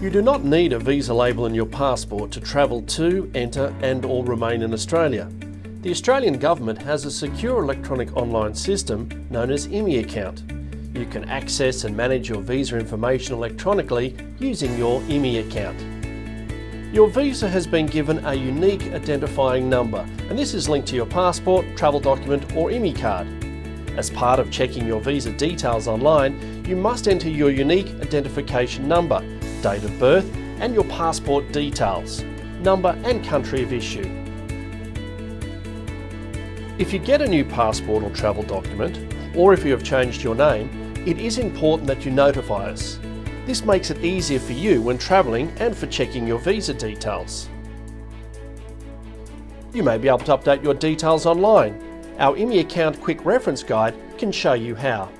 You do not need a visa label in your passport to travel to, enter and or remain in Australia. The Australian Government has a secure electronic online system known as ImmiAccount. You can access and manage your visa information electronically using your ImmiAccount. Your visa has been given a unique identifying number and this is linked to your passport, travel document or ImmiCard. As part of checking your visa details online, you must enter your unique identification number date of birth and your passport details, number and country of issue. If you get a new passport or travel document, or if you have changed your name, it is important that you notify us. This makes it easier for you when travelling and for checking your visa details. You may be able to update your details online. Our ImmiAccount quick reference guide can show you how.